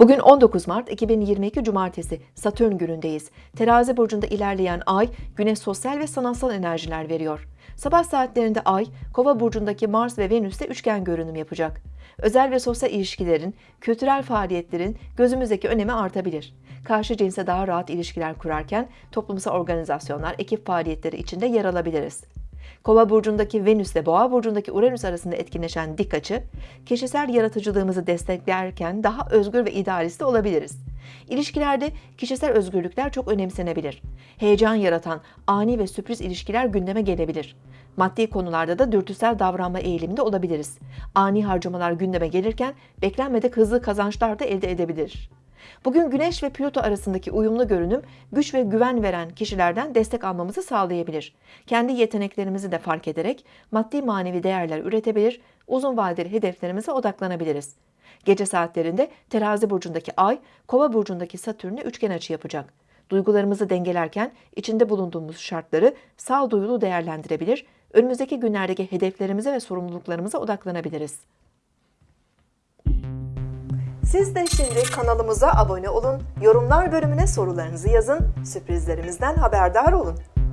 Bugün 19 Mart 2022 Cumartesi Satürn günündeyiz. Terazi burcunda ilerleyen ay güne sosyal ve sanatsal enerjiler veriyor. Sabah saatlerinde ay Kova burcundaki Mars ve Venüs'te üçgen görünüm yapacak. Özel ve sosyal ilişkilerin, kültürel faaliyetlerin gözümüzdeki önemi artabilir. Karşı cinse daha rahat ilişkiler kurarken toplumsal organizasyonlar, ekip faaliyetleri içinde yer alabiliriz. Kova burcundaki Venüs ile Boğa burcundaki Uranüs arasında etkinleşen dik açı, kişisel yaratıcılığımızı desteklerken daha özgür ve idealist de olabiliriz. İlişkilerde kişisel özgürlükler çok önemsenebilir. Heyecan yaratan ani ve sürpriz ilişkiler gündeme gelebilir. Maddi konularda da dürtüsel davranma eğiliminde olabiliriz. Ani harcamalar gündeme gelirken beklenmedik hızlı kazançlar da elde edebilir. Bugün Güneş ve Plüto arasındaki uyumlu görünüm güç ve güven veren kişilerden destek almamızı sağlayabilir. Kendi yeteneklerimizi de fark ederek maddi manevi değerler üretebilir, uzun vadeli hedeflerimize odaklanabiliriz. Gece saatlerinde Terazi burcundaki Ay, Kova burcundaki Satürn'e üçgen açı yapacak. Duygularımızı dengelerken içinde bulunduğumuz şartları sağduyulu değerlendirebilir, önümüzdeki günlerdeki hedeflerimize ve sorumluluklarımıza odaklanabiliriz. Siz de şimdi kanalımıza abone olun, yorumlar bölümüne sorularınızı yazın, sürprizlerimizden haberdar olun.